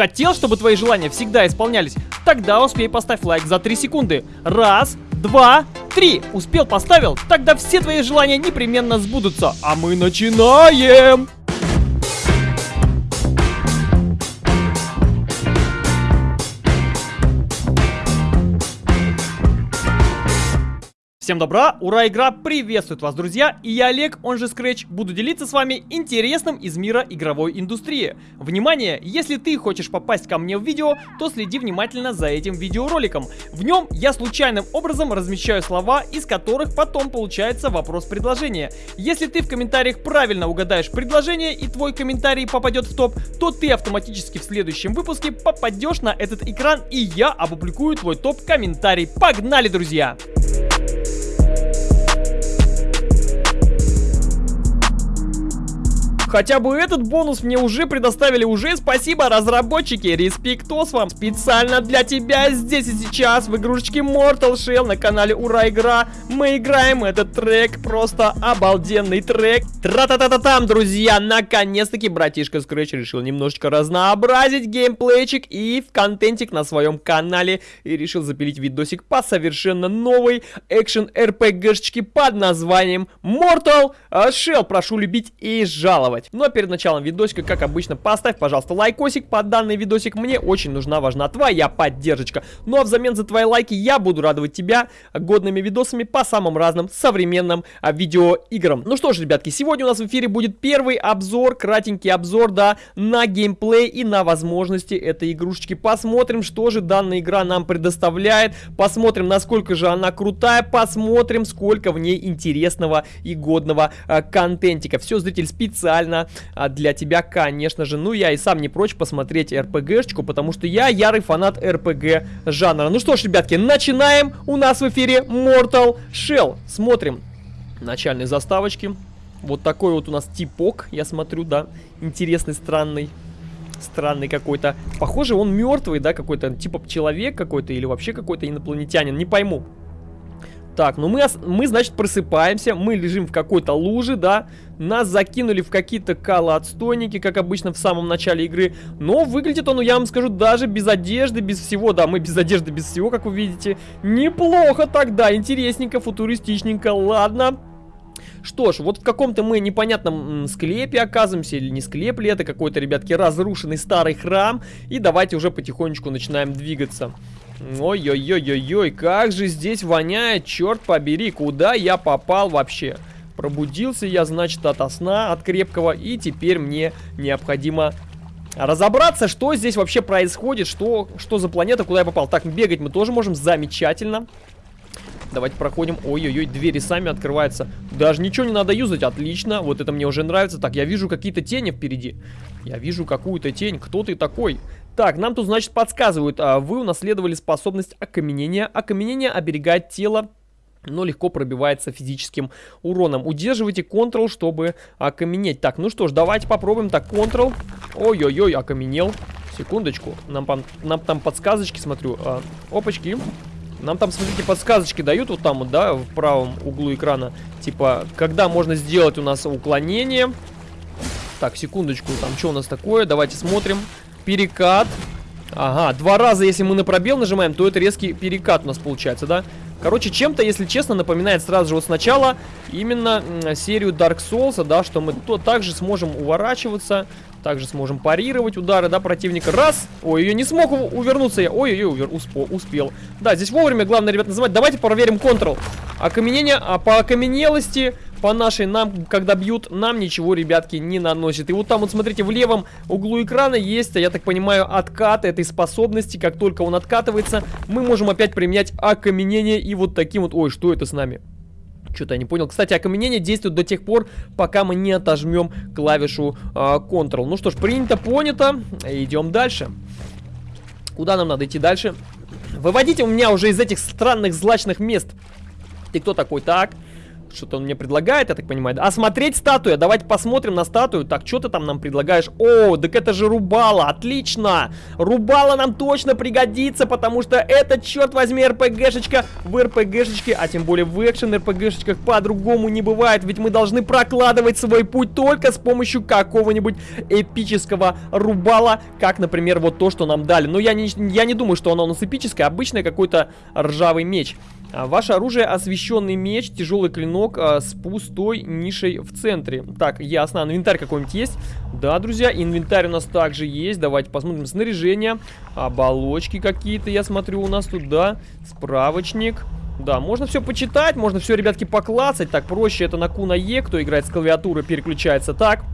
Хотел, чтобы твои желания всегда исполнялись? Тогда успей поставь лайк за 3 секунды. Раз, два, три. Успел, поставил? Тогда все твои желания непременно сбудутся. А мы начинаем! Всем добра, ура, игра приветствует вас, друзья, и я Олег, он же Scratch, буду делиться с вами интересным из мира игровой индустрии. Внимание, если ты хочешь попасть ко мне в видео, то следи внимательно за этим видеороликом. В нем я случайным образом размещаю слова, из которых потом получается вопрос-предложение. Если ты в комментариях правильно угадаешь предложение и твой комментарий попадет в топ, то ты автоматически в следующем выпуске попадешь на этот экран и я опубликую твой топ-комментарий. Погнали, друзья! Хотя бы этот бонус мне уже предоставили уже. Спасибо, разработчики. Респектос вам. Специально для тебя здесь и сейчас в игрушечке Mortal Shell на канале Ура Игра. Мы играем этот трек. Просто обалденный трек. Тра-та-та-та-там, друзья. Наконец-таки братишка Scratch решил немножечко разнообразить геймплейчик и в контентик на своем канале. И решил запилить видосик по совершенно новой экшен РПГшечке под названием Mortal Shell. Прошу любить и жаловать делать. Но перед началом видосика, как обычно, поставь, пожалуйста, лайкосик под данный видосик. Мне очень нужна, важна твоя поддержка. Ну а взамен за твои лайки я буду радовать тебя годными видосами по самым разным современным а, видеоиграм. Ну что ж, ребятки, сегодня у нас в эфире будет первый обзор, кратенький обзор, да, на геймплей и на возможности этой игрушечки. Посмотрим, что же данная игра нам предоставляет, посмотрим, насколько же она крутая, посмотрим, сколько в ней интересного и годного а, контентика. Все, зритель, специально специально а, для тебя, конечно же. Ну, я и сам не прочь посмотреть РПГшечку, потому что я ярый фанат РПГ жанра. Ну что ж, ребятки, начинаем. У нас в эфире Mortal Shell. Смотрим начальные заставочки. Вот такой вот у нас типок, я смотрю, да, интересный, странный странный какой-то. Похоже, он мертвый, да, какой-то, типа человек какой-то или вообще какой-то инопланетянин, не пойму. Так, ну мы, мы, значит, просыпаемся, мы лежим в какой-то луже, да, нас закинули в какие-то калоотстойники, как обычно в самом начале игры, но выглядит он, ну, я вам скажу, даже без одежды, без всего, да, мы без одежды, без всего, как вы видите, неплохо тогда, интересненько, футуристичненько, ладно, что ж, вот в каком-то мы непонятном склепе оказываемся, или не склеп ли это, какой-то, ребятки, разрушенный старый храм. И давайте уже потихонечку начинаем двигаться. Ой-ой-ой-ой-ой, как же здесь воняет, черт побери, куда я попал вообще? Пробудился я, значит, от сна, от крепкого, и теперь мне необходимо разобраться, что здесь вообще происходит, что, что за планета, куда я попал. Так, бегать мы тоже можем, замечательно. Давайте проходим. Ой-ой-ой, двери сами открываются. Даже ничего не надо юзать, отлично. Вот это мне уже нравится. Так, я вижу какие-то тени впереди. Я вижу какую-то тень. Кто ты такой? Так, нам тут, значит, подсказывают. А, вы унаследовали способность окаменения. Окаменение оберегает тело но легко пробивается физическим уроном. Удерживайте Ctrl, чтобы окаменеть. Так, ну что ж, давайте попробуем. Так, Ctrl. Ой-ой-ой, окаменел. Секундочку. Нам, нам там подсказочки, смотрю. А, опачки. Нам там, смотрите, подсказочки дают вот там да, в правом углу экрана. Типа, когда можно сделать у нас уклонение. Так, секундочку, там что у нас такое? Давайте смотрим. Перекат. Ага, два раза, если мы на пробел нажимаем, то это резкий перекат у нас получается, да? Короче, чем-то, если честно, напоминает сразу же вот сначала именно серию Dark Souls, да, что мы то также сможем уворачиваться, также сможем парировать удары, да, противника. Раз! Ой, я не смог увернуться я. Ой-ой-ой, успел. Да, здесь вовремя, главное, ребят, называть. Давайте проверим Ctrl. Окаменение, а по окаменелости, по нашей нам, когда бьют, нам ничего, ребятки, не наносит. И вот там вот, смотрите, в левом углу экрана есть, я так понимаю, откат этой способности. Как только он откатывается, мы можем опять применять окаменение и вот таким вот... Ой, что это с нами? Что-то я не понял. Кстати, окаменение действует до тех пор, пока мы не отожмем клавишу э, Ctrl. Ну что ж, принято, понято. Идем дальше. Куда нам надо идти дальше? Выводите у меня уже из этих странных злачных мест. Ты кто такой? Так. Что-то он мне предлагает, я так понимаю. Осмотреть статую. Давайте посмотрим на статую. Так, что ты там нам предлагаешь? О, так это же Рубала. Отлично. Рубала нам точно пригодится, потому что это, черт возьми, РПГшечка в РПГшечке, а тем более в экшен РПГшечках по-другому не бывает. Ведь мы должны прокладывать свой путь только с помощью какого-нибудь эпического Рубала, как, например, вот то, что нам дали. Но я не, я не думаю, что оно у нас эпическое. Обычное какой-то ржавый меч. А, ваше оружие освещенный меч, тяжелый клинок а, с пустой нишей в центре. Так, ясно. Инвентарь какой-нибудь есть? Да, друзья, инвентарь у нас также есть. Давайте посмотрим. Снаряжение, оболочки какие-то, я смотрю, у нас тут, да. Справочник. Да, можно все почитать, можно все, ребятки, поклацать. Так, проще это на Q на E, кто играет с клавиатуры, переключается так.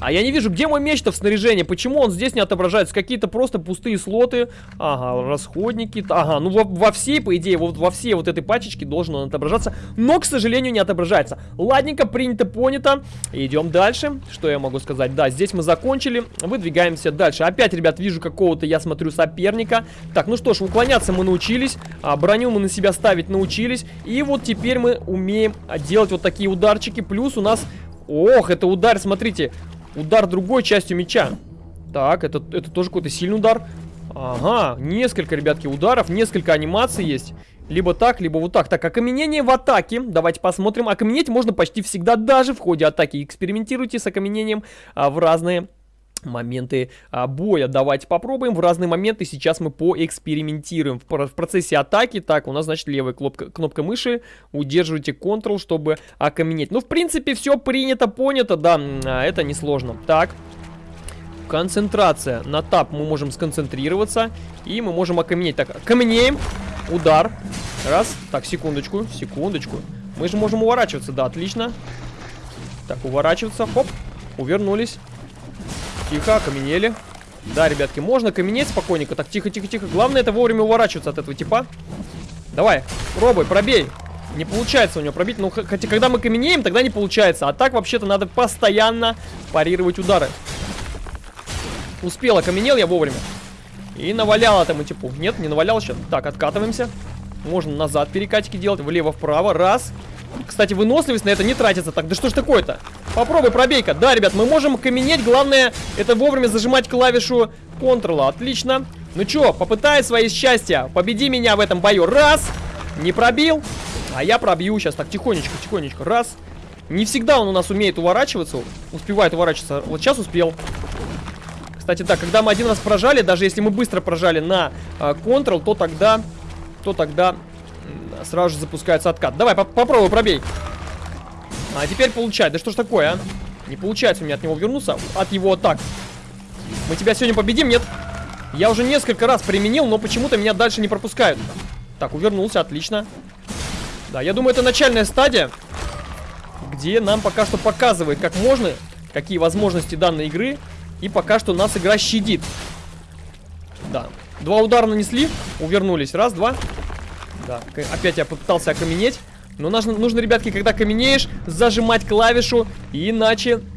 А я не вижу, где мой меч-то в снаряжении? Почему он здесь не отображается? Какие-то просто пустые слоты. Ага, расходники. Ага, ну во, во всей, по идее, вот во всей вот этой пачечке должен он отображаться. Но, к сожалению, не отображается. Ладненько, принято, понято. Идем дальше. Что я могу сказать? Да, здесь мы закончили. Выдвигаемся дальше. Опять, ребят, вижу какого-то, я смотрю, соперника. Так, ну что ж, уклоняться мы научились. А, броню мы на себя ставить научились. И вот теперь мы умеем делать вот такие ударчики. Плюс у нас... Ох, это удар, смотрите. Удар другой частью меча. Так, это, это тоже какой-то сильный удар. Ага, несколько, ребятки, ударов, несколько анимаций есть. Либо так, либо вот так. Так, окаменение в атаке. Давайте посмотрим. Окаменеть можно почти всегда, даже в ходе атаки. Экспериментируйте с окаменением а, в разные моменты а, боя. Давайте попробуем. В разные моменты сейчас мы поэкспериментируем. В, в процессе атаки, так, у нас, значит, левая кнопка, кнопка мыши. Удерживайте Ctrl, чтобы окаменеть. Ну, в принципе, все принято, понято, да, а, это несложно. Так, концентрация. На тап мы можем сконцентрироваться, и мы можем окаменеть. Так, окаменеем, удар. Раз, так, секундочку, секундочку. Мы же можем уворачиваться, да, отлично. Так, уворачиваться, хоп, увернулись. Тихо, окаменели. Да, ребятки, можно каменеть спокойненько. Так, тихо-тихо-тихо. Главное это вовремя уворачиваться от этого типа. Давай, пробуй, пробей. Не получается у него пробить. Ну, хотя, когда мы каменеем, тогда не получается. А так, вообще-то, надо постоянно парировать удары. Успел, окаменел я вовремя. И навалял этому типу. Нет, не навалял еще. Так, откатываемся. Можно назад перекатики делать. Влево-вправо. Раз. Кстати, выносливость на это не тратится. Так, да что ж такое-то? Попробуй, пробейка. Да, ребят, мы можем каменеть. Главное, это вовремя зажимать клавишу Ctrl. Отлично. Ну чё, попытай свои счастья. Победи меня в этом бою. Раз. Не пробил. А я пробью сейчас. Так, тихонечко, тихонечко. Раз. Не всегда он у нас умеет уворачиваться. Успевает уворачиваться. Вот сейчас успел. Кстати, да, когда мы один раз прожали, даже если мы быстро прожали на э, Ctrl, то тогда, то тогда сразу же запускается откат. Давай, по попробуй, пробей. А теперь получай. Да что ж такое, а? Не получается у меня от него вернуться, от его атак. Мы тебя сегодня победим, нет? Я уже несколько раз применил, но почему-то меня дальше не пропускают. Так, увернулся, отлично. Да, я думаю, это начальная стадия, где нам пока что показывает, как можно, какие возможности данной игры. И пока что нас игра щадит. Да. Два удара нанесли, увернулись. Раз, два. Да, опять я попытался окаменеть. Но нужно, нужно, ребятки, когда каменеешь, зажимать клавишу, иначе...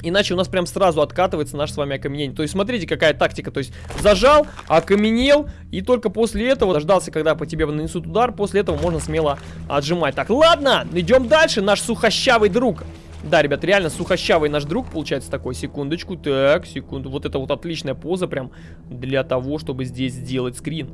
Иначе у нас прям сразу откатывается наш с вами окаменение. То есть смотрите, какая тактика. То есть зажал, окаменел, и только после этого дождался, когда по тебе нанесут удар. После этого можно смело отжимать. Так, ладно, идем дальше. Наш сухощавый друг. Да, ребят, реально сухощавый наш друг получается такой. Секундочку, так, секунду. Вот это вот отличная поза прям для того, чтобы здесь сделать скрин.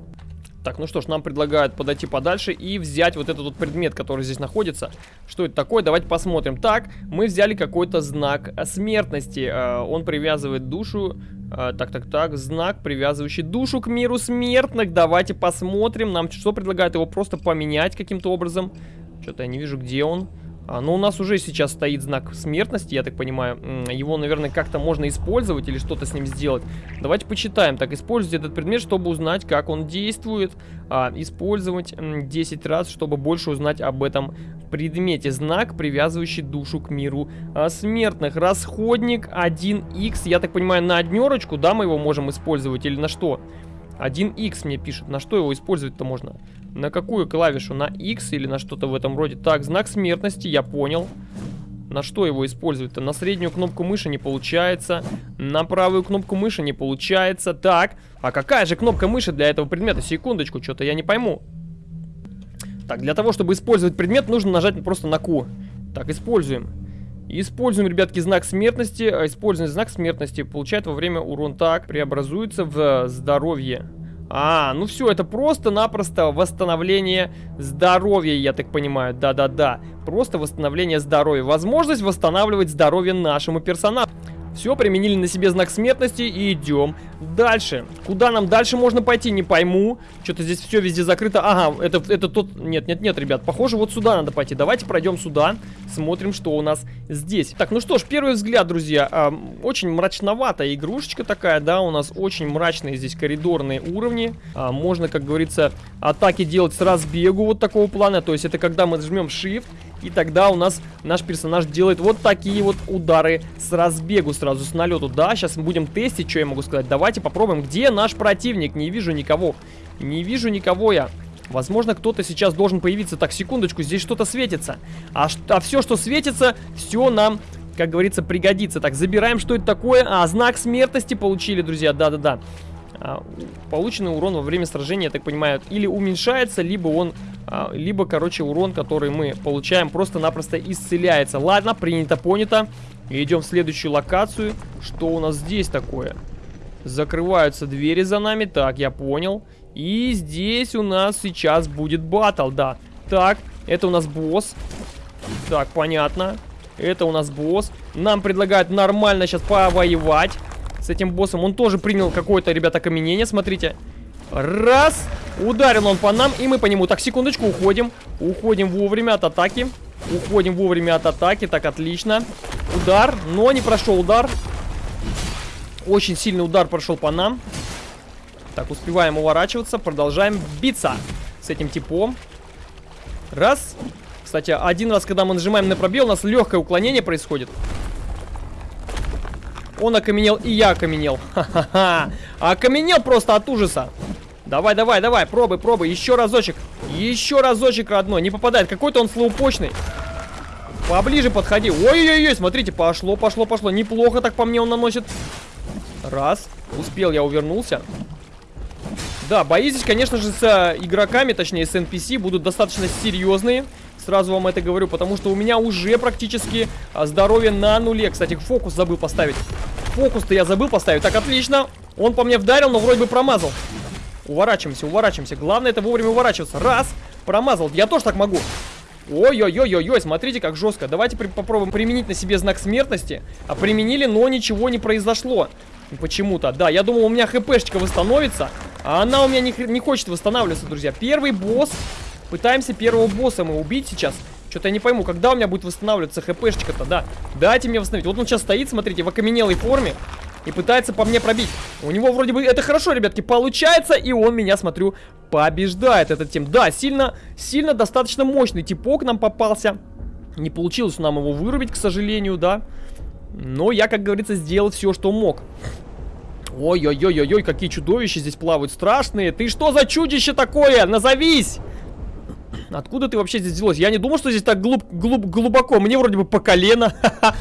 Так, ну что ж, нам предлагают подойти подальше и взять вот этот вот предмет, который здесь находится. Что это такое? Давайте посмотрим. Так, мы взяли какой-то знак смертности. Э, он привязывает душу... Э, так, так, так, знак, привязывающий душу к миру смертных. Давайте посмотрим. Нам что предлагают его просто поменять каким-то образом? Что-то я не вижу, где он. А, ну, у нас уже сейчас стоит знак смертности, я так понимаю. Его, наверное, как-то можно использовать или что-то с ним сделать. Давайте почитаем. Так, используйте этот предмет, чтобы узнать, как он действует. А, использовать 10 раз, чтобы больше узнать об этом предмете. Знак, привязывающий душу к миру а, смертных. Расходник 1х. Я так понимаю, на однерочку, да, мы его можем использовать или на что? 1х мне пишет. На что его использовать-то можно? На какую клавишу? На X или на что-то в этом роде? Так, знак смертности, я понял. На что его использовать-то? На среднюю кнопку мыши не получается. На правую кнопку мыши не получается. Так, а какая же кнопка мыши для этого предмета? Секундочку, что-то я не пойму. Так, для того, чтобы использовать предмет, нужно нажать просто на Q. Так, используем. Используем, ребятки, знак смертности. Используем знак смертности. Получает во время урон так. Преобразуется в здоровье. А, ну все, это просто-напросто восстановление здоровья, я так понимаю. Да-да-да. Просто восстановление здоровья. Возможность восстанавливать здоровье нашему персонажу. Все, применили на себе знак смертности и идем дальше. Куда нам дальше можно пойти, не пойму. Что-то здесь все везде закрыто. Ага, это, это тот... Нет, нет, нет, ребят, похоже, вот сюда надо пойти. Давайте пройдем сюда, смотрим, что у нас здесь. Так, ну что ж, первый взгляд, друзья. Э, очень мрачноватая игрушечка такая, да, у нас очень мрачные здесь коридорные уровни. Э, можно, как говорится, атаки делать с разбегу вот такого плана. То есть это когда мы жмем Shift и тогда у нас наш персонаж делает вот такие вот удары с разбегу сразу, с налету. Да, сейчас мы будем тестить, что я могу сказать. Давайте попробуем. Где наш противник? Не вижу никого. Не вижу никого я. Возможно, кто-то сейчас должен появиться. Так, секундочку, здесь что-то светится. А, а все, что светится, все нам как говорится, пригодится. Так, забираем, что это такое. А, знак смертности получили, друзья, да-да-да. А, полученный урон во время сражения, я так понимаю, или уменьшается, либо он, а, либо, короче, урон, который мы получаем, просто-напросто исцеляется. Ладно, принято, понято. идем в следующую локацию. Что у нас здесь такое? Закрываются двери за нами, так, я понял. И здесь у нас сейчас будет батл, да. Так, это у нас босс. Так, понятно. Это у нас босс. Нам предлагают нормально сейчас повоевать с этим боссом. Он тоже принял какое-то, ребята, окаменение, смотрите. Раз. Ударил он по нам, и мы по нему. Так, секундочку, уходим. Уходим вовремя от атаки. Уходим вовремя от атаки. Так, отлично. Удар, но не прошел удар. Очень сильный удар прошел по нам. Так, успеваем уворачиваться. Продолжаем биться с этим типом. Раз. Кстати, один раз, когда мы нажимаем на пробел, у нас легкое уклонение происходит. Он окаменел, и я окаменел. Ха-ха-ха. Окаменел просто от ужаса. Давай, давай, давай, пробуй, пробуй. Еще разочек. Еще разочек, родной. Не попадает. Какой-то он слоупочный. Поближе подходи. Ой-ой-ой, смотрите, пошло, пошло, пошло. Неплохо так по мне он наносит. Раз. Успел, я увернулся. Да, бои здесь, конечно же, с э, игроками, точнее, с NPC будут достаточно серьезные. Сразу вам это говорю, потому что у меня уже практически а, здоровье на нуле. Кстати, фокус забыл поставить. Фокус-то я забыл поставить. Так, отлично. Он по мне вдарил, но вроде бы промазал. Уворачиваемся, уворачиваемся. Главное это вовремя уворачиваться. Раз, промазал. Я тоже так могу. Ой-ой-ой-ой-ой, смотрите, как жестко. Давайте при попробуем применить на себе знак смертности. А применили, но ничего не произошло. Почему-то. Да, я думал, у меня хпшечка восстановится. А она у меня не, не хочет восстанавливаться, друзья. Первый босс Пытаемся первого босса мы убить сейчас. Что-то я не пойму, когда у меня будет восстанавливаться хпшечка-то, да. Дайте мне восстановить. Вот он сейчас стоит, смотрите, в окаменелой форме. И пытается по мне пробить. У него вроде бы это хорошо, ребятки, получается. И он меня, смотрю, побеждает этот тем. Да, сильно, сильно достаточно мощный типок нам попался. Не получилось нам его вырубить, к сожалению, да. Но я, как говорится, сделал все, что мог. Ой-ой-ой-ой-ой, какие чудовища здесь плавают страшные. Ты что за чудище такое? Назовись! Откуда ты вообще здесь взялась? Я не думал, что здесь так глуб, глуб, глубоко. Мне вроде бы по колено.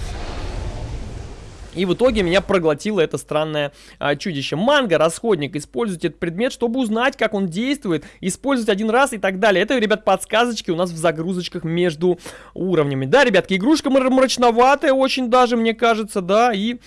И в итоге меня проглотило это странное а, чудище. Манго, расходник. Используйте этот предмет, чтобы узнать, как он действует. Использовать один раз и так далее. Это, ребят, подсказочки у нас в загрузочках между уровнями. Да, ребятки, игрушка мрачноватая очень даже, мне кажется, да. И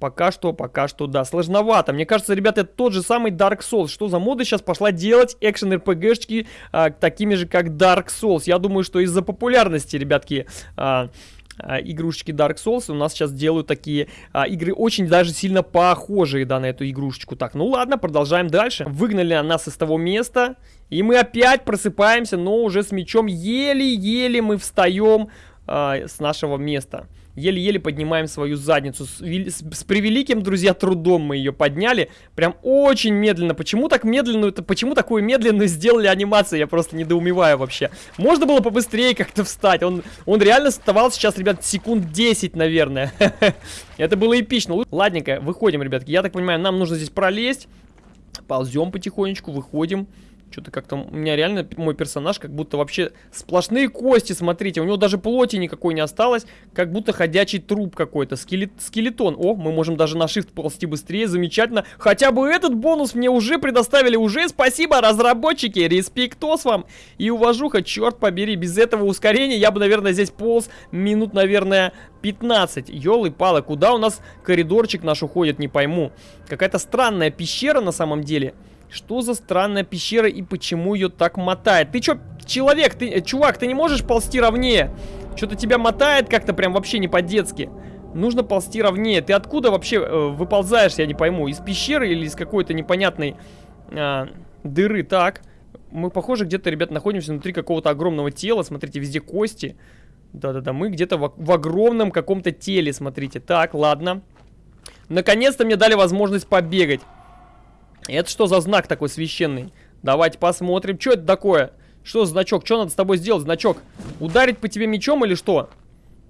Пока что, пока что, да, сложновато. Мне кажется, ребята, это тот же самый Dark Souls. Что за мода сейчас пошла делать экшен РПГшки а, такими же, как Dark Souls? Я думаю, что из-за популярности, ребятки, а, а, игрушечки Dark Souls у нас сейчас делают такие а, игры очень даже сильно похожие, да, на эту игрушечку. Так, ну ладно, продолжаем дальше. Выгнали нас из того места, и мы опять просыпаемся, но уже с мечом еле-еле мы встаем а, с нашего места еле-еле поднимаем свою задницу. С, с, с превеликим, друзья, трудом мы ее подняли. Прям очень медленно. Почему так медленно? Это почему такую медленную сделали анимацию? Я просто недоумеваю вообще. Можно было побыстрее как-то встать. Он, он реально вставал сейчас, ребят, секунд 10, наверное. Это было эпично. Ладненько, выходим, ребятки. Я так понимаю, нам нужно здесь пролезть. Ползем потихонечку, выходим. Что-то как-то у меня реально мой персонаж как будто вообще сплошные кости, смотрите. У него даже плоти никакой не осталось, как будто ходячий труп какой-то, скелет, скелетон. О, мы можем даже на shift ползти быстрее, замечательно. Хотя бы этот бонус мне уже предоставили, уже спасибо, разработчики, респектос вам и уважуха, черт побери, без этого ускорения я бы, наверное, здесь полз минут, наверное, 15. Ёлы-палы, куда у нас коридорчик наш уходит, не пойму. Какая-то странная пещера на самом деле. Что за странная пещера и почему ее так мотает? Ты чё, человек, ты, э, чувак, ты не можешь ползти ровнее? Что-то тебя мотает как-то прям вообще не по-детски. Нужно ползти ровнее. Ты откуда вообще э, выползаешь, я не пойму? Из пещеры или из какой-то непонятной э, дыры? Так, мы, похоже, где-то, ребят, находимся внутри какого-то огромного тела. Смотрите, везде кости. Да-да-да, мы где-то в, в огромном каком-то теле, смотрите. Так, ладно. Наконец-то мне дали возможность побегать. Это что за знак такой священный? Давайте посмотрим. Что это такое? Что за значок? Что надо с тобой сделать, значок? Ударить по тебе мечом или что?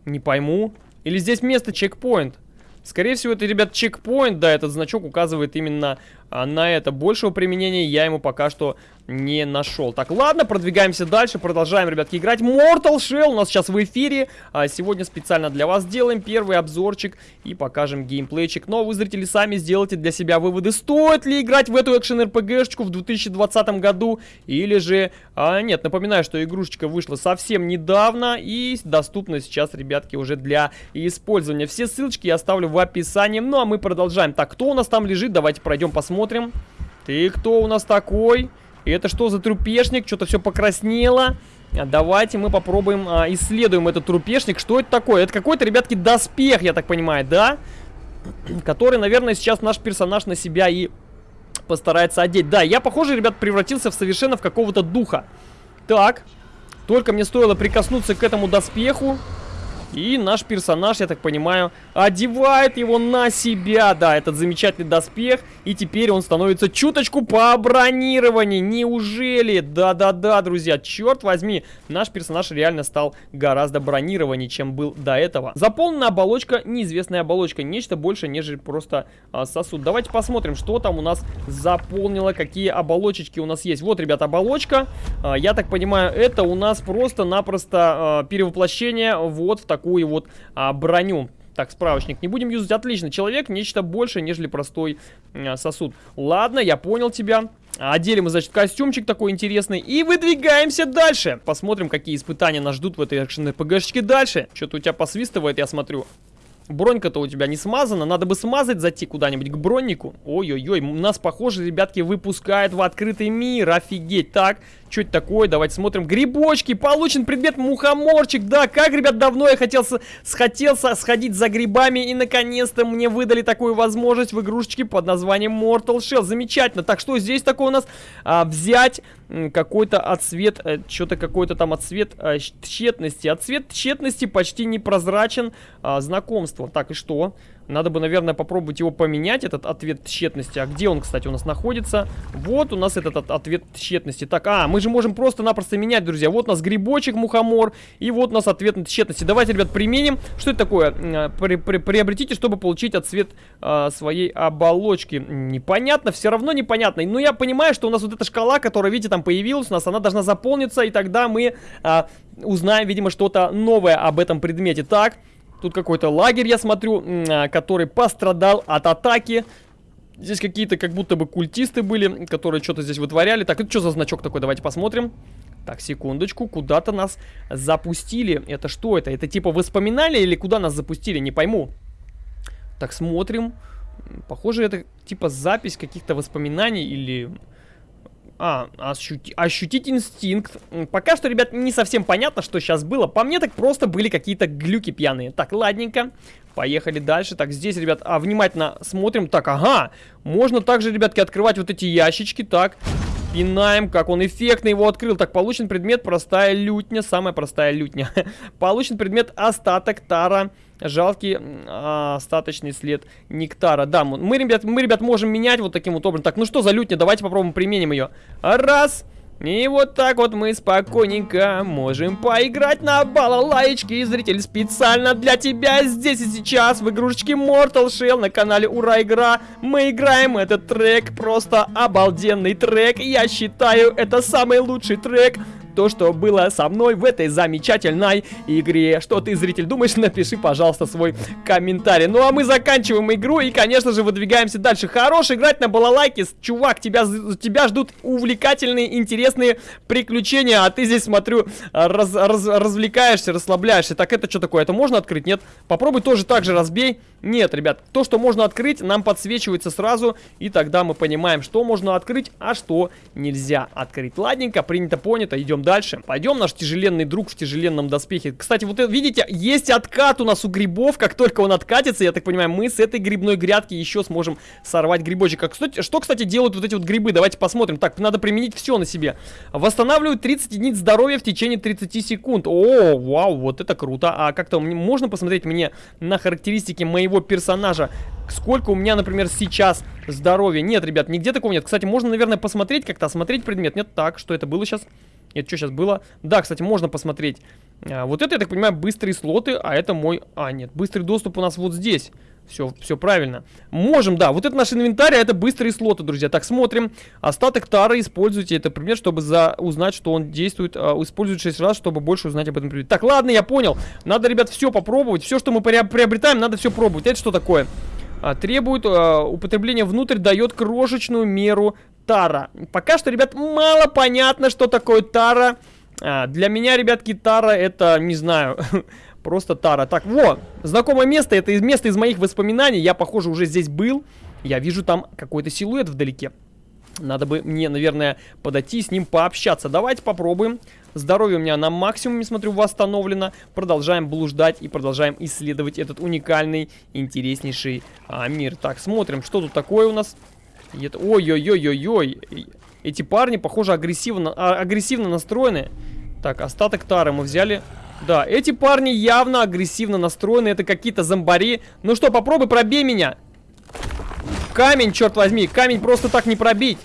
Не пойму. Или здесь место чекпоинт? Скорее всего, это, ребят, чекпоинт, да, этот значок указывает именно на это. Большего применения я ему пока что не нашел. Так, ладно, продвигаемся дальше, продолжаем, ребятки, играть. Mortal Shell у нас сейчас в эфире. А, сегодня специально для вас сделаем первый обзорчик и покажем геймплейчик. Но вы, зрители, сами сделайте для себя выводы, стоит ли играть в эту экшен-РПГшечку в 2020 году или же... А, нет, напоминаю, что игрушечка вышла совсем недавно и доступна сейчас, ребятки, уже для использования. Все ссылочки я оставлю в описании. Ну, а мы продолжаем. Так, кто у нас там лежит? Давайте пройдем посмотрим. Ты кто у нас такой? И это что за трупешник? Что-то все покраснело. А, давайте мы попробуем, а, исследуем этот трупешник. Что это такое? Это какой-то, ребятки, доспех, я так понимаю, да? Который, наверное, сейчас наш персонаж на себя и постарается одеть. Да, я, похоже, ребят, превратился в совершенно в какого-то духа. Так, только мне стоило прикоснуться к этому доспеху. И наш персонаж, я так понимаю, одевает его на себя. Да, этот замечательный доспех. И теперь он становится чуточку по бронированию. Неужели? Да-да-да, друзья, черт возьми. Наш персонаж реально стал гораздо бронированнее, чем был до этого. Заполнена оболочка, неизвестная оболочка. Нечто больше, нежели просто а, сосуд. Давайте посмотрим, что там у нас заполнило, какие оболочечки у нас есть. Вот, ребят, оболочка. А, я так понимаю, это у нас просто-напросто а, перевоплощение вот в такой такую вот а, броню. Так, справочник не будем юзать. Отлично, человек нечто большее, нежели простой а, сосуд. Ладно, я понял тебя. Одели мы, значит, костюмчик такой интересный. И выдвигаемся дальше. Посмотрим, какие испытания нас ждут в этой экшен-РПГшечке дальше. Что-то у тебя посвистывает, я смотрю. Бронька-то у тебя не смазана. Надо бы смазать, зайти куда-нибудь к броннику. Ой-ой-ой, нас, похоже, ребятки, выпускают в открытый мир. Офигеть. Так, что это такое? Давайте смотрим. Грибочки. Получен предмет мухоморчик. Да, как, ребят, давно я хотел, хотел сходить за грибами. И, наконец-то, мне выдали такую возможность в игрушечке под названием Mortal Shell. Замечательно. Так, что здесь такое у нас? А, взять какой-то отцвет, э, что-то какой-то там отцвет э, тщетности. Отцвет тщетности почти непрозрачен. А, знакомство. Так, и что? Надо бы, наверное, попробовать его поменять, этот ответ тщетности. А где он, кстати, у нас находится? Вот у нас этот ответ тщетности. Так, а, мы же можем просто-напросто менять, друзья. Вот у нас грибочек, мухомор, и вот у нас ответ на тщетности. Давайте, ребят, применим. Что это такое? А, при, при, приобретите, чтобы получить отцвет а, своей оболочки. Непонятно, все равно непонятно. Но я понимаю, что у нас вот эта шкала, которая, видите, там появилась, у нас она должна заполниться, и тогда мы а, узнаем, видимо, что-то новое об этом предмете. Так, Тут какой-то лагерь, я смотрю, а, который пострадал от атаки. Здесь какие-то как будто бы культисты были, которые что-то здесь вытворяли. Так, это что за значок такой? Давайте посмотрим. Так, секундочку, куда-то нас запустили. Это что это? Это типа воспоминания или куда нас запустили? Не пойму. Так, смотрим. Похоже, это типа запись каких-то воспоминаний или а, ощути ощутить инстинкт. Пока что, ребят, не совсем понятно, что сейчас было. По мне так просто были какие-то глюки пьяные. Так, ладненько. Поехали дальше. Так, здесь, ребят, а, внимательно смотрим. Так, ага. Можно также, ребятки, открывать вот эти ящички. Так, пинаем, как он эффектно его открыл. Так, получен предмет простая лютня. Самая простая лютня. получен предмет остаток тара жалкий а, остаточный след нектара. Да, мы, ребят, мы, ребят, можем менять вот таким вот образом. Так, ну что за лютня? Давайте попробуем применим ее. Раз. И вот так вот мы спокойненько можем поиграть на балалайчке. Зритель, специально для тебя здесь и сейчас в игрушечке Mortal Shell на канале Ура Игра. Мы играем этот трек, просто обалденный трек. Я считаю, это самый лучший трек то, что было со мной в этой замечательной игре. Что ты, зритель, думаешь? Напиши, пожалуйста, свой комментарий. Ну, а мы заканчиваем игру и, конечно же, выдвигаемся дальше. Хорош играть на балалайке. Чувак, тебя, тебя ждут увлекательные, интересные приключения, а ты здесь, смотрю, раз, раз, развлекаешься, расслабляешься. Так, это что такое? Это можно открыть? Нет? Попробуй тоже так же разбей. Нет, ребят, то, что можно открыть, нам подсвечивается сразу, и тогда мы понимаем, что можно открыть, а что нельзя открыть. Ладненько, принято, понято, идем дальше. Пойдем, наш тяжеленный друг в тяжеленном доспехе. Кстати, вот это, видите, есть откат у нас у грибов, как только он откатится, я так понимаю, мы с этой грибной грядки еще сможем сорвать грибочек. А, кстати, что, кстати, делают вот эти вот грибы? Давайте посмотрим. Так, надо применить все на себе. Восстанавливают 30 единиц здоровья в течение 30 секунд. О, вау, вот это круто. А как-то можно посмотреть мне на характеристики моего персонажа. Сколько у меня, например, сейчас здоровья? Нет, ребят, нигде такого нет. Кстати, можно, наверное, посмотреть как-то, осмотреть предмет. Нет, так, что это было сейчас? Это что сейчас было? Да, кстати, можно посмотреть. А, вот это, я так понимаю, быстрые слоты, а это мой... А, нет, быстрый доступ у нас вот здесь. Все, все правильно. Можем, да. Вот это наш инвентарь, а это быстрые слоты, друзья. Так, смотрим. Остаток тары используйте это предмет, чтобы за... узнать, что он действует. А, используйте 6 раз, чтобы больше узнать об этом предмете. Так, ладно, я понял. Надо, ребят, все попробовать. Все, что мы приобретаем, надо все пробовать. Это что такое? А, требует а, употребления внутрь, дает крошечную меру тара. Пока что, ребят, мало понятно, что такое тара. А, для меня, ребятки, тара это, не знаю, Просто Тара. Так, во, знакомое место. Это место из моих воспоминаний. Я, похоже, уже здесь был. Я вижу там какой-то силуэт вдалеке. Надо бы мне, наверное, подойти с ним пообщаться. Давайте попробуем. Здоровье у меня на максимуме, смотрю, восстановлено. Продолжаем блуждать и продолжаем исследовать этот уникальный, интереснейший а, мир. Так, смотрим, что тут такое у нас. Ой-ой-ой-ой-ой. Эти парни, похоже, агрессивно, а, агрессивно настроены. Так, остаток тары мы взяли. Да, эти парни явно агрессивно настроены. Это какие-то зомбари. Ну что, попробуй пробей меня. Камень, черт возьми. Камень просто так не пробить.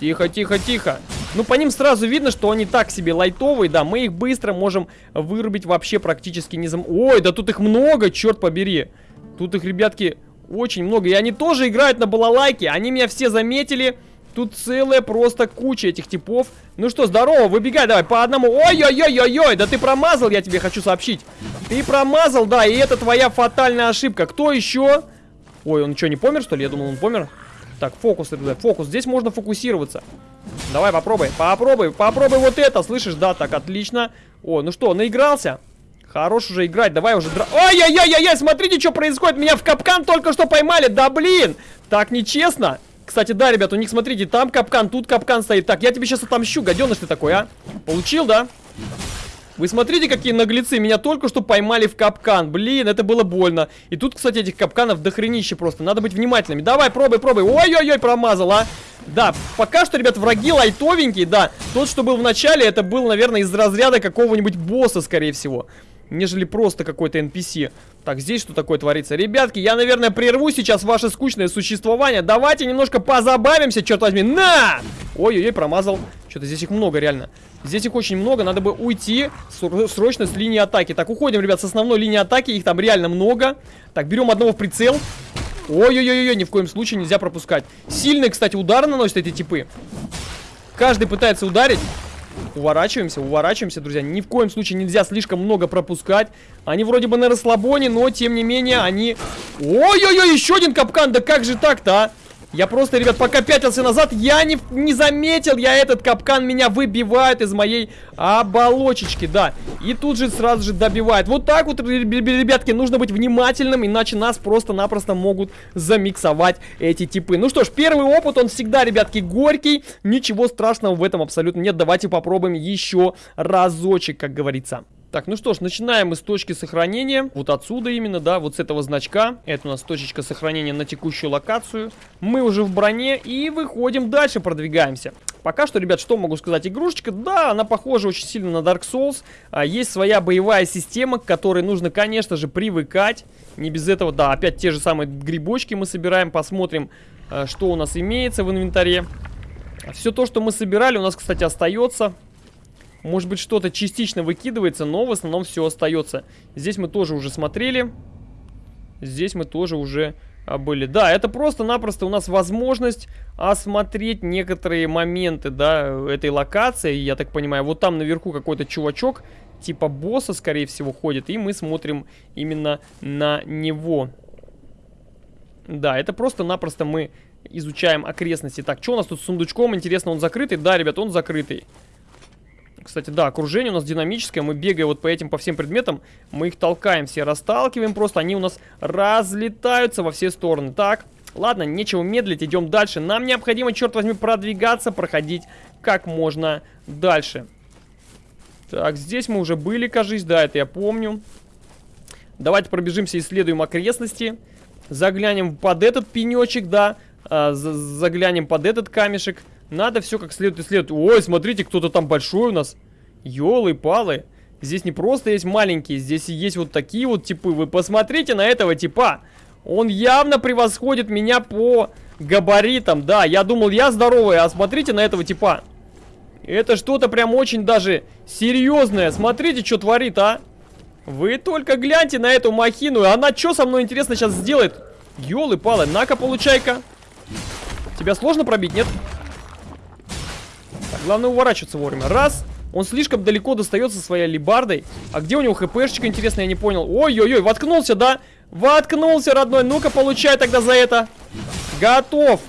Тихо, тихо, тихо. Ну, по ним сразу видно, что они так себе лайтовые, да, мы их быстро можем вырубить вообще практически не зам... Ой, да тут их много, черт побери. Тут их, ребятки, очень много. И они тоже играют на балалайке, они меня все заметили. Тут целая просто куча этих типов. Ну что, здорово, выбегай давай по одному. Ой-ой-ой-ой-ой, да ты промазал, я тебе хочу сообщить. Ты промазал, да, и это твоя фатальная ошибка. Кто еще? Ой, он что, не помер, что ли? Я думал, он помер. Так, фокус, фокус. Здесь можно фокусироваться. Давай, попробуй, попробуй, попробуй вот это, слышишь? Да, так, отлично. О, ну что, наигрался? Хорош уже играть, давай уже дра... Ай-яй-яй-яй, смотрите, что происходит. Меня в капкан только что поймали, да блин. Так нечестно. Кстати, да, ребят, у них, смотрите, там капкан, тут капкан стоит. Так, я тебе сейчас отомщу, гаденыш ты такой, а? Получил, да? Вы смотрите, какие наглецы. Меня только что поймали в капкан. Блин, это было больно. И тут, кстати, этих капканов дохренище просто. Надо быть внимательными. Давай, пробуй, пробуй. Ой-ой-ой, промазал, а. Да, пока что, ребят, враги лайтовенькие, да. Тот, что был в начале, это был, наверное, из разряда какого-нибудь босса, скорее всего нежели просто какой-то NPC. Так, здесь что такое творится? Ребятки, я, наверное, прерву сейчас ваше скучное существование. Давайте немножко позабавимся, черт возьми. На! Ой-ой-ой, промазал. Что-то здесь их много, реально. Здесь их очень много, надо бы уйти срочно с линии атаки. Так, уходим, ребят, с основной линии атаки. Их там реально много. Так, берем одного в прицел. Ой-ой-ой-ой, ни в коем случае нельзя пропускать. Сильные, кстати, удары наносят эти типы. Каждый пытается ударить. Уворачиваемся, уворачиваемся, друзья. Ни в коем случае нельзя слишком много пропускать. Они вроде бы на расслабоне, но тем не менее они... Ой-ой-ой, еще один капкан, да как же так-то, а? Я просто, ребят, пока пятился назад, я не, не заметил, я этот капкан меня выбивает из моей оболочечки, да. И тут же сразу же добивает. Вот так вот, ребятки, нужно быть внимательным, иначе нас просто-напросто могут замиксовать эти типы. Ну что ж, первый опыт, он всегда, ребятки, горький. Ничего страшного в этом абсолютно нет. Давайте попробуем еще разочек, как говорится. Так, ну что ж, начинаем мы с точки сохранения. Вот отсюда именно, да, вот с этого значка. Это у нас точечка сохранения на текущую локацию. Мы уже в броне и выходим дальше, продвигаемся. Пока что, ребят, что могу сказать? Игрушечка, да, она похожа очень сильно на Dark Souls. А, есть своя боевая система, к которой нужно, конечно же, привыкать. Не без этого, да, опять те же самые грибочки мы собираем, посмотрим, а, что у нас имеется в инвентаре. Все то, что мы собирали, у нас, кстати, остается. Может быть, что-то частично выкидывается, но в основном все остается. Здесь мы тоже уже смотрели. Здесь мы тоже уже а, были. Да, это просто-напросто у нас возможность осмотреть некоторые моменты, да, этой локации. Я так понимаю, вот там наверху какой-то чувачок, типа босса, скорее всего, ходит. И мы смотрим именно на него. Да, это просто-напросто мы изучаем окрестности. Так, что у нас тут с сундучком? Интересно, он закрытый? Да, ребят, он закрытый. Кстати, да, окружение у нас динамическое. Мы бегаем вот по этим, по всем предметам. Мы их толкаем все, расталкиваем просто. Они у нас разлетаются во все стороны. Так, ладно, нечего медлить, идем дальше. Нам необходимо, черт возьми, продвигаться, проходить как можно дальше. Так, здесь мы уже были, кажись, да, это я помню. Давайте пробежимся, исследуем окрестности. Заглянем под этот пенечек, да. А, заглянем под этот камешек. Надо все как следует исследовать. Ой, смотрите, кто-то там большой у нас. Ёлы-палы. Здесь не просто есть маленькие, здесь есть вот такие вот типы. Вы посмотрите на этого типа. Он явно превосходит меня по габаритам. Да, я думал, я здоровый, а смотрите на этого типа. Это что-то прям очень даже серьезное. Смотрите, что творит, а. Вы только гляньте на эту махину. Она что со мной, интересно, сейчас сделает? Ёлы-палы, на-ка, получай-ка. Тебя сложно пробить, нет? Так, главное уворачиваться вовремя. Раз. Он слишком далеко достается своей либардой. А где у него хпшечка, интересно, я не понял. Ой-ой-ой, воткнулся, да? Воткнулся, родной. Ну-ка, получай тогда за это. Готов.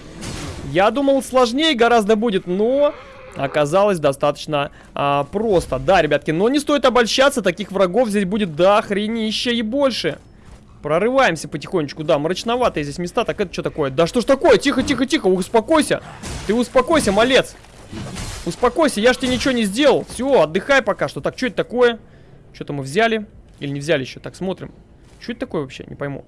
Я думал, сложнее гораздо будет, но оказалось достаточно а, просто. Да, ребятки, но не стоит обольщаться, таких врагов здесь будет до хренища и больше. Прорываемся потихонечку, да, мрачноватые здесь места. Так это что такое? Да что ж такое? Тихо, тихо, тихо, успокойся. Ты успокойся, малец. Успокойся, я ж тебе ничего не сделал. Все, отдыхай пока что. Так, что это такое? Что-то мы взяли? Или не взяли еще? Так, смотрим. Что это такое вообще? Не пойму.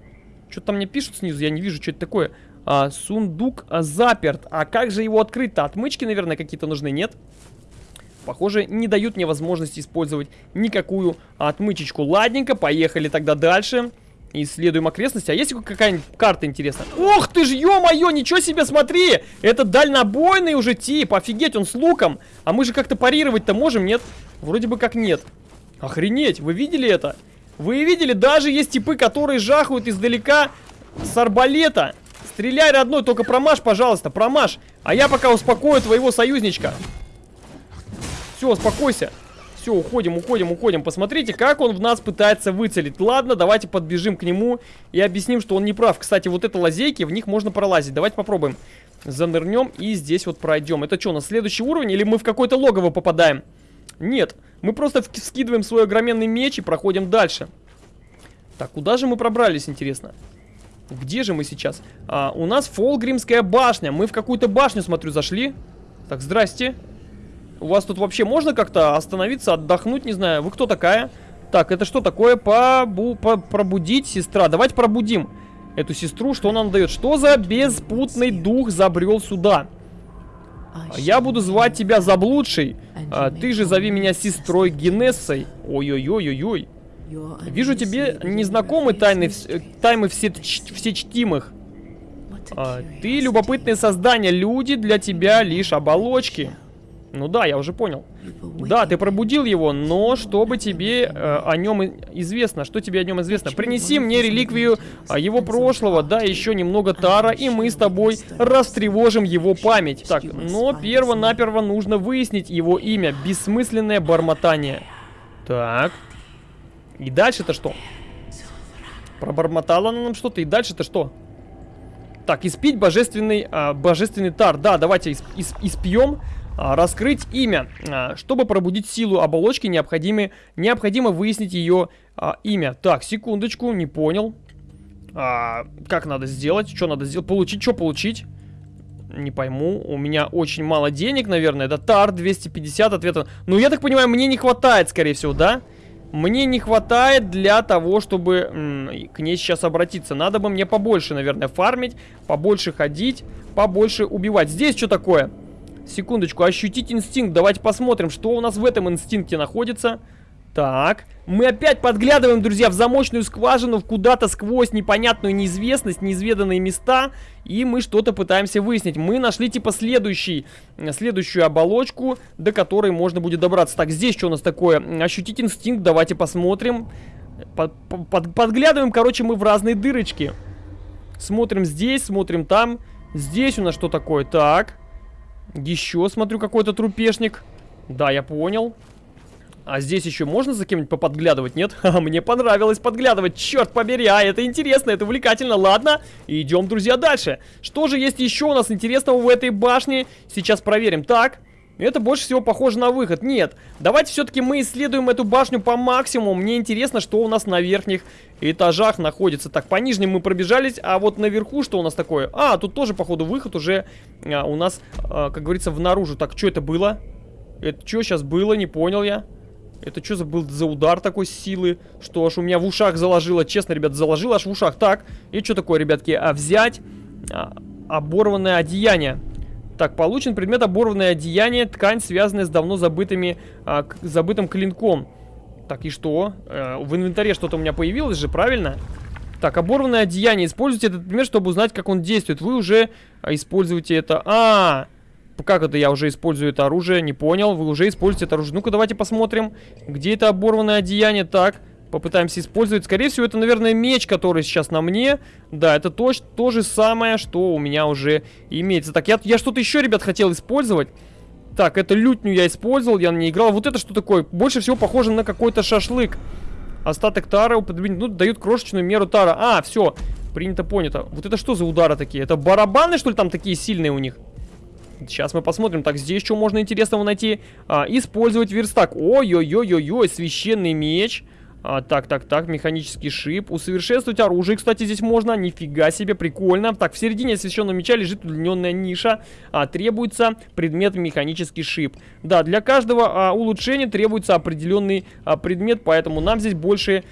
Что-то там мне пишут снизу, я не вижу, что это такое. А, сундук а, заперт. А как же его открыть-то? Отмычки, наверное, какие-то нужны, нет? Похоже, не дают мне возможности использовать никакую отмычечку. Ладненько, поехали тогда дальше. Исследуем окрестности. А есть какая-нибудь карта интересная? Ох ты ж, ё-моё, ничего себе, смотри! Это дальнобойный уже тип, офигеть, он с луком. А мы же как-то парировать-то можем, нет? Вроде бы как нет. Охренеть, вы видели это? Вы видели, даже есть типы, которые жахают издалека с арбалета. Стреляй, родной, только промажь, пожалуйста, промажь. А я пока успокою твоего союзничка. Все, успокойся. Все, уходим, уходим, уходим. Посмотрите, как он в нас пытается выцелить. Ладно, давайте подбежим к нему и объясним, что он не прав. Кстати, вот это лазейки, в них можно пролазить. Давайте попробуем. Занырнем и здесь вот пройдем. Это что, на следующий уровень или мы в какое-то логово попадаем? Нет, мы просто скидываем свой огроменный меч и проходим дальше. Так, куда же мы пробрались, интересно? Где же мы сейчас? А, у нас Фолгримская башня. Мы в какую-то башню, смотрю, зашли. Так, здрасте. У вас тут вообще можно как-то остановиться, отдохнуть, не знаю. Вы кто такая? Так, это что такое? Побу по пробудить сестра. Давайте пробудим эту сестру. Что нам дает? Что за беспутный дух забрел сюда? Я буду звать тебя заблудшей. А, ты же зови меня сестрой Генессой. Ой-ой-ой-ой-ой. Вижу тебе незнакомы тайны, тайны все, все чтимых. А, ты любопытное создание. Люди для тебя лишь оболочки. Ну да, я уже понял. Да, ты пробудил его, но чтобы тебе э, о нем известно, что тебе о нем известно? Принеси мне реликвию э, его прошлого, да, еще немного тара, и мы с тобой растревожим его память. Так, но перво-наперво нужно выяснить его имя. Бессмысленное бормотание. Так. И дальше-то что? Пробормотала она нам что-то, и дальше-то что? Так, испить божественный, а, божественный тар. Да, давайте исп, исп, испьем. А, раскрыть имя. А, чтобы пробудить силу оболочки, необходимо, необходимо выяснить ее а, имя. Так, секундочку, не понял. А, как надо сделать? Что надо сделать? Получить? Что получить? Не пойму. У меня очень мало денег, наверное. Это тар 250 ответа. Ну, я так понимаю, мне не хватает, скорее всего, да? Мне не хватает для того, чтобы к ней сейчас обратиться. Надо бы мне побольше, наверное, фармить, побольше ходить, побольше убивать. Здесь что такое? Секундочку, ощутить инстинкт. Давайте посмотрим, что у нас в этом инстинкте находится. Так, мы опять подглядываем, друзья, в замочную скважину, куда-то сквозь непонятную неизвестность, неизведанные места, и мы что-то пытаемся выяснить. Мы нашли, типа, следующий, следующую оболочку, до которой можно будет добраться. Так, здесь что у нас такое? Ощутить инстинкт, давайте посмотрим. Под, под, подглядываем, короче, мы в разные дырочки. Смотрим здесь, смотрим там. Здесь у нас что такое? Так, еще смотрю, какой-то трупешник. Да, я понял. А здесь еще можно за кем-нибудь поподглядывать, нет? Ха, мне понравилось подглядывать, черт побери, а это интересно, это увлекательно, ладно. Идем, друзья, дальше. Что же есть еще у нас интересного в этой башне? Сейчас проверим. Так, это больше всего похоже на выход. Нет, давайте все-таки мы исследуем эту башню по максимуму. Мне интересно, что у нас на верхних этажах находится. Так, по нижним мы пробежались, а вот наверху что у нас такое? А, тут тоже, походу, выход уже а, у нас, а, как говорится, внаружи. Так, что это было? Это что сейчас было? Не понял я. Это что за был за удар такой силы? Что аж у меня в ушах заложило. Честно, ребят, заложило аж в ушах. Так, и что такое, ребятки? А взять а, оборванное одеяние. Так, получен предмет оборванное одеяние, ткань, связанная с давно забытыми, а, забытым клинком. Так, и что? Э, в инвентаре что-то у меня появилось же, правильно? Так, оборванное одеяние. Используйте этот предмет, чтобы узнать, как он действует. Вы уже а, используете это... А, -а, -а как это я уже использую это оружие? Не понял. Вы уже используете это оружие. Ну-ка, давайте посмотрим, где это оборванное одеяние. Так, попытаемся использовать. Скорее всего, это, наверное, меч, который сейчас на мне. Да, это то, то же самое, что у меня уже имеется. Так, я, я что-то еще, ребят, хотел использовать. Так, это лютню я использовал, я на ней играл. Вот это что такое? Больше всего похоже на какой-то шашлык. Остаток тара употребить, ну, дают крошечную меру тара. А, все, принято, понято. Вот это что за удары такие? Это барабаны, что ли, там такие сильные у них? Сейчас мы посмотрим. Так, здесь что можно интересного найти? А, использовать верстак. Ой-ой-ой-ой-ой, священный меч. А, так, так, так, механический шип. Усовершенствовать оружие, кстати, здесь можно. Нифига себе, прикольно. Так, в середине освещенного меча лежит удлиненная ниша. А, требуется предмет механический шип. Да, для каждого а, улучшения требуется определенный а, предмет, поэтому нам здесь больше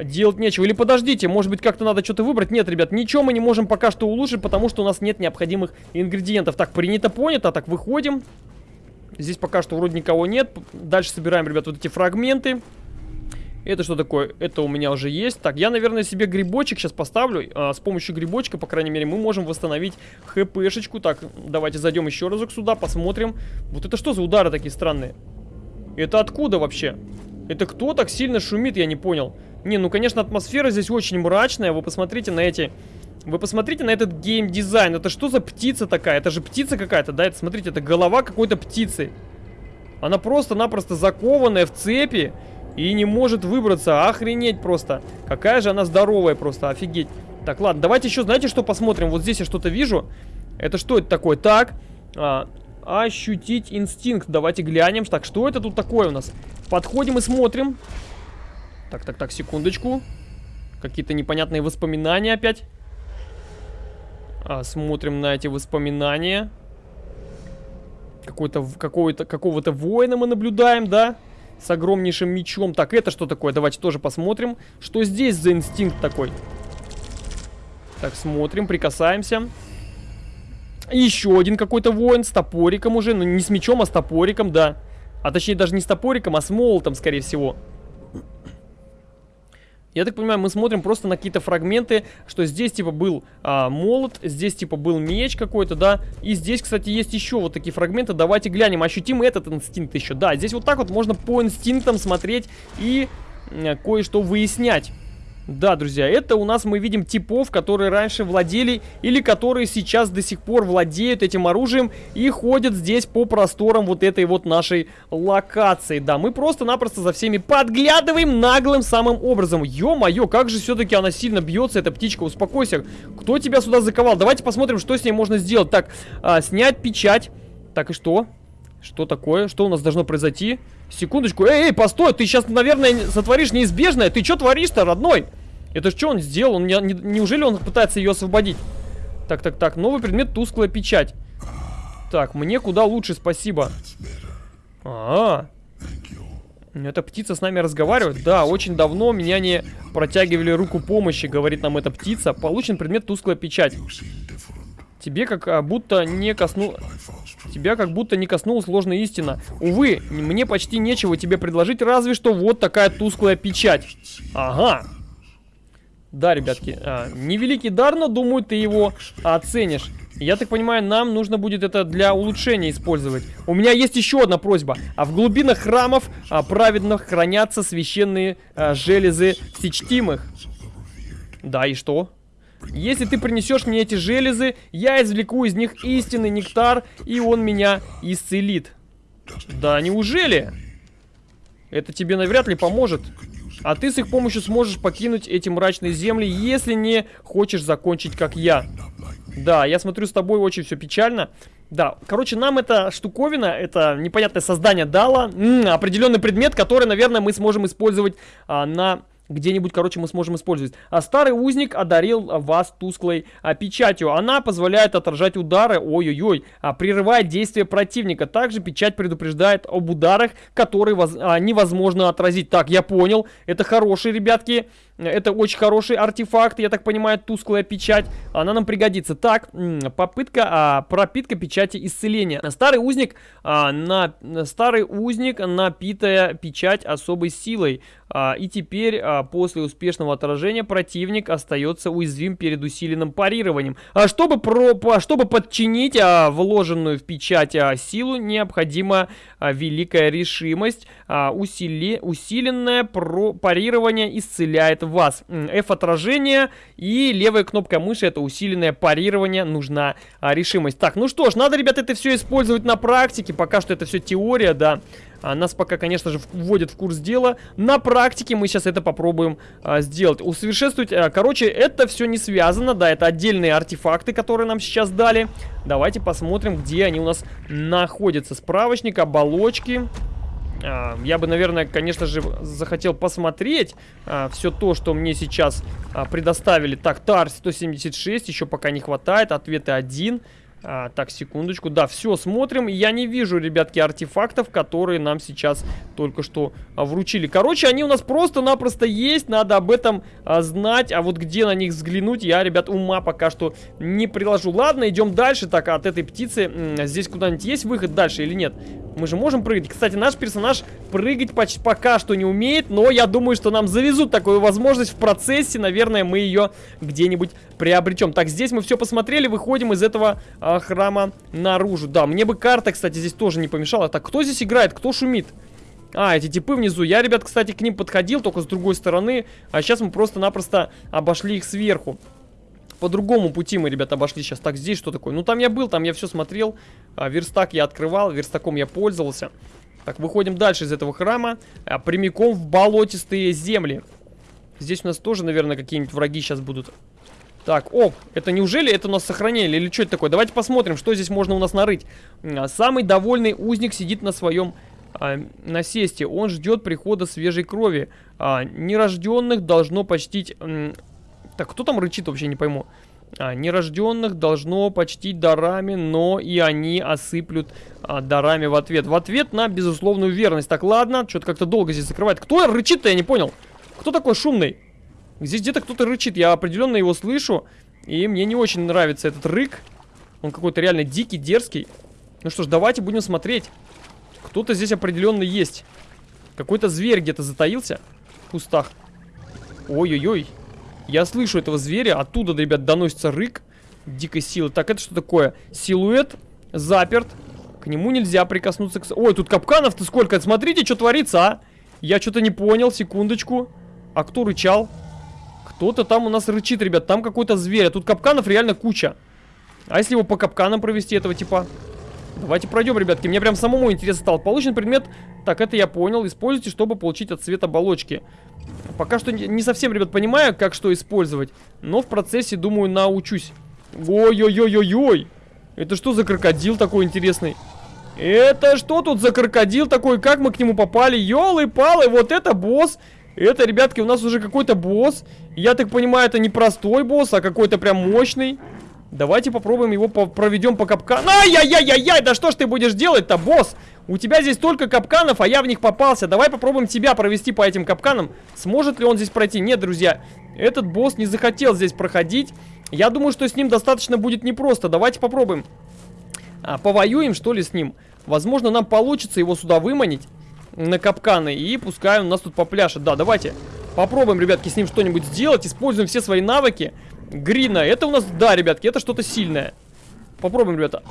делать нечего. Или подождите, может быть как-то надо что-то выбрать? Нет, ребят, ничего мы не можем пока что улучшить, потому что у нас нет необходимых ингредиентов. Так, принято, понято, так, выходим. Здесь пока что вроде никого нет. Дальше собираем, ребят, вот эти фрагменты. Это что такое? Это у меня уже есть. Так, я, наверное, себе грибочек сейчас поставлю. А, с помощью грибочка, по крайней мере, мы можем восстановить хпшечку. Так, давайте зайдем еще разок сюда, посмотрим. Вот это что за удары такие странные? Это откуда вообще? Это кто так сильно шумит, я не понял. Не, ну, конечно, атмосфера здесь очень мрачная. Вы посмотрите на эти... Вы посмотрите на этот геймдизайн. Это что за птица такая? Это же птица какая-то, да? Это, смотрите, это голова какой-то птицы. Она просто-напросто закованная в цепи и не может выбраться. Охренеть просто. Какая же она здоровая просто, офигеть. Так, ладно, давайте еще, знаете, что посмотрим? Вот здесь я что-то вижу. Это что это такое? Так, а, ощутить инстинкт. Давайте глянем. Так, что это тут такое у нас? Подходим и смотрим. Так, так, так, секундочку. Какие-то непонятные воспоминания опять. А, смотрим на эти воспоминания. Какой-то, какого-то, какого-то воина мы наблюдаем, да? С огромнейшим мечом. Так, это что такое? Давайте тоже посмотрим. Что здесь за инстинкт такой? Так, смотрим, прикасаемся. Еще один какой-то воин с топориком уже. Ну, не с мечом, а с топориком, да. А точнее, даже не с топориком, а с молотом, скорее всего. Я так понимаю, мы смотрим просто на какие-то фрагменты, что здесь типа был а, молот, здесь типа был меч какой-то, да. И здесь, кстати, есть еще вот такие фрагменты. Давайте глянем, ощутим этот инстинкт еще. Да, здесь вот так вот можно по инстинктам смотреть и кое-что выяснять. Да, друзья, это у нас мы видим типов, которые раньше владели или которые сейчас до сих пор владеют этим оружием и ходят здесь по просторам вот этой вот нашей локации. Да, мы просто-напросто за всеми подглядываем наглым самым образом. Ё-моё, как же все-таки она сильно бьется, эта птичка, успокойся. Кто тебя сюда заковал? Давайте посмотрим, что с ней можно сделать. Так, а, снять печать. Так, и что? Что такое? Что у нас должно произойти? Секундочку. Эй, эй, постой, ты сейчас, наверное, сотворишь неизбежное. Ты что творишь-то, родной? Это что он сделал? Он не, не, неужели он пытается ее освободить? Так, так, так. Новый предмет тусклая печать. Так, мне куда лучше, спасибо. А, -а, а. Эта птица с нами разговаривает? Да, очень давно меня не протягивали руку помощи, говорит нам эта птица. Получен предмет тусклая печать. Тебе как а, будто не косну... Тебя как будто не коснулась ложная истина. Увы, мне почти нечего тебе предложить, разве что вот такая тусклая печать. Ага. Да, ребятки, а, невеликий дар, но думаю, ты его оценишь. Я так понимаю, нам нужно будет это для улучшения использовать. У меня есть еще одна просьба. А в глубинах храмов а, праведных хранятся священные а, железы всечтимых. Да, и что? Если ты принесешь мне эти железы, я извлеку из них истинный нектар, и он меня исцелит. Да неужели? Это тебе навряд ли поможет. А ты с их помощью сможешь покинуть эти мрачные земли, если не хочешь закончить как я. Да, я смотрю, с тобой очень все печально. Да, короче, нам эта штуковина, это непонятное создание дало определенный предмет, который, наверное, мы сможем использовать а, на где-нибудь, короче, мы сможем использовать. А старый узник одарил вас тусклой а, печатью. Она позволяет отражать удары, ой-ой-ой, а, прерывает действие противника. Также печать предупреждает об ударах, которые воз, а, невозможно отразить. Так, я понял, это хорошие, ребятки. Это очень хороший артефакт, я так понимаю, тусклая печать. Она нам пригодится. Так, попытка, а, пропитка печати исцеления. Старый узник, а, на, старый узник, напитая печать особой силой. А, и теперь, а, после успешного отражения, противник остается уязвим перед усиленным парированием. А чтобы, про, по, чтобы подчинить а, вложенную в печать а, силу, необходима а, великая решимость. А, усили, усиленное про, парирование исцеляет вас. F-отражение и левая кнопка мыши, это усиленное парирование, нужна а, решимость. Так, ну что ж, надо, ребята, это все использовать на практике. Пока что это все теория, да. А, нас пока, конечно же, вводят в курс дела. На практике мы сейчас это попробуем а, сделать. Усовершенствовать, а, короче, это все не связано, да, это отдельные артефакты, которые нам сейчас дали. Давайте посмотрим, где они у нас находятся. Справочник, оболочки... А, я бы, наверное, конечно же, захотел посмотреть а, все то, что мне сейчас а, предоставили. Так, ТАР 176 еще пока не хватает. Ответы один. А, так, секундочку. Да, все, смотрим. Я не вижу, ребятки, артефактов, которые нам сейчас только что а, вручили. Короче, они у нас просто-напросто есть. Надо об этом а, знать. А вот где на них взглянуть, я, ребят, ума пока что не приложу. Ладно, идем дальше. Так, от этой птицы здесь куда-нибудь есть выход дальше или нет? Мы же можем прыгать. Кстати, наш персонаж прыгать почти пока что не умеет, но я думаю, что нам завезут такую возможность в процессе. Наверное, мы ее где-нибудь приобретем. Так, здесь мы все посмотрели, выходим из этого а, храма наружу. Да, мне бы карта, кстати, здесь тоже не помешала. Так, кто здесь играет? Кто шумит? А, эти типы внизу. Я, ребят, кстати, к ним подходил, только с другой стороны. А сейчас мы просто-напросто обошли их сверху. По другому пути мы, ребята, обошли сейчас. Так, здесь что такое? Ну, там я был, там я все смотрел. А, верстак я открывал, верстаком я пользовался. Так, выходим дальше из этого храма. А, прямиком в болотистые земли. Здесь у нас тоже, наверное, какие-нибудь враги сейчас будут. Так, о, это неужели это у нас сохранили или что это такое? Давайте посмотрим, что здесь можно у нас нарыть. А, самый довольный узник сидит на своем а, насесте. Он ждет прихода свежей крови. А, нерожденных должно почтить так, кто там рычит, вообще не пойму. А, нерожденных должно почтить дарами, но и они осыплют а, дарами в ответ. В ответ на безусловную верность. Так, ладно, что-то как-то долго здесь закрывает. Кто рычит-то, я не понял. Кто такой шумный? Здесь где-то кто-то рычит, я определенно его слышу. И мне не очень нравится этот рык. Он какой-то реально дикий, дерзкий. Ну что ж, давайте будем смотреть. Кто-то здесь определенно есть. Какой-то зверь где-то затаился в кустах. Ой-ой-ой. Я слышу этого зверя, оттуда, ребят, доносится рык дикой силы. Так, это что такое? Силуэт заперт. К нему нельзя прикоснуться. К... Ой, тут капканов-то сколько. Смотрите, что творится, а. Я что-то не понял, секундочку. А кто рычал? Кто-то там у нас рычит, ребят. Там какой-то зверь. А тут капканов реально куча. А если его по капканам провести, этого типа? Давайте пройдем, ребятки. Мне прям самому интересно стало. Получен предмет. Так, это я понял. Используйте, чтобы получить от цвета оболочки. Пока что не совсем, ребят, понимаю, как что использовать. Но в процессе, думаю, научусь. Ой-ой-ой-ой-ой. Это что за крокодил такой интересный? Это что тут за крокодил такой? Как мы к нему попали? Ёлы-палы, вот это босс. Это, ребятки, у нас уже какой-то босс. Я так понимаю, это не простой босс, а какой-то прям мощный. Давайте попробуем его по проведем по капкану. Ай-яй-яй-яй-яй, да что ж ты будешь делать-то, босс? У тебя здесь только капканов, а я в них попался. Давай попробуем тебя провести по этим капканам. Сможет ли он здесь пройти? Нет, друзья, этот босс не захотел здесь проходить. Я думаю, что с ним достаточно будет непросто. Давайте попробуем. а, повоюем, что ли, с ним. Возможно, нам получится его сюда выманить на капканы, и пускай он нас тут попляшет. Да, давайте попробуем, ребятки, с ним что-нибудь сделать, используем все свои навыки. Грина, это у нас, да, ребятки, это что-то сильное. Попробуем, ребята.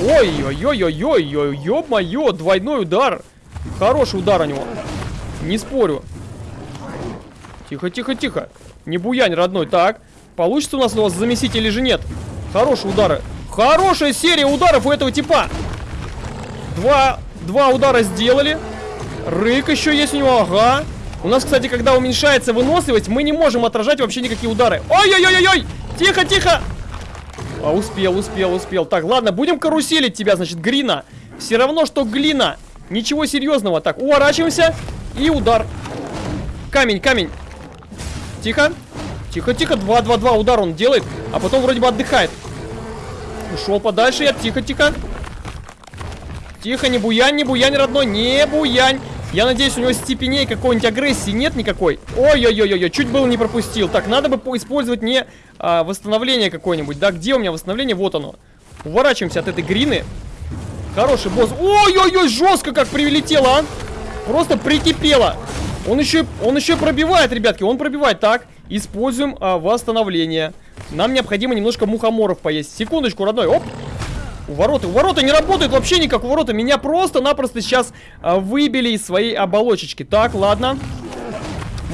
Ой-ой-ой-ой-ой-ой, ё-моё, двойной удар. Хороший удар у него. Не спорю. Тихо, тихо, тихо. Не буянь, родной. Так, получится у нас у вас замесить или же нет? Хорошие удары. Хорошая серия ударов у этого типа. Два, два удара сделали. Рык еще есть у него, ага. У нас, кстати, когда уменьшается выносливость, мы не можем отражать вообще никакие удары. Ой-ой-ой-ой! Тихо, тихо! А, успел, успел, успел. Так, ладно, будем каруселить тебя, значит, Грина. Все равно, что глина. Ничего серьезного. Так, уворачиваемся. И удар. Камень, камень. Тихо. Тихо, тихо. 2-2-2 удар он делает. А потом вроде бы отдыхает. Ушел подальше я. Тихо, тихо. Тихо, не буянь, не буянь, родной. Не буянь. Я надеюсь, у него степеней какой-нибудь агрессии нет никакой. Ой-ой-ой-ой, чуть было не пропустил. Так, надо бы использовать не а, восстановление какое-нибудь. Да, где у меня восстановление? Вот оно. Уворачиваемся от этой грины. Хороший босс. Ой-ой-ой, жестко как прилетело, а. Просто прикипело. Он еще, он еще пробивает, ребятки, он пробивает. Так, используем а, восстановление. Нам необходимо немножко мухоморов поесть. Секундочку, родной. Оп. У ворота, у ворота не работает вообще никак у ворота. Меня просто-напросто сейчас а, выбили из своей оболочечки. Так, ладно.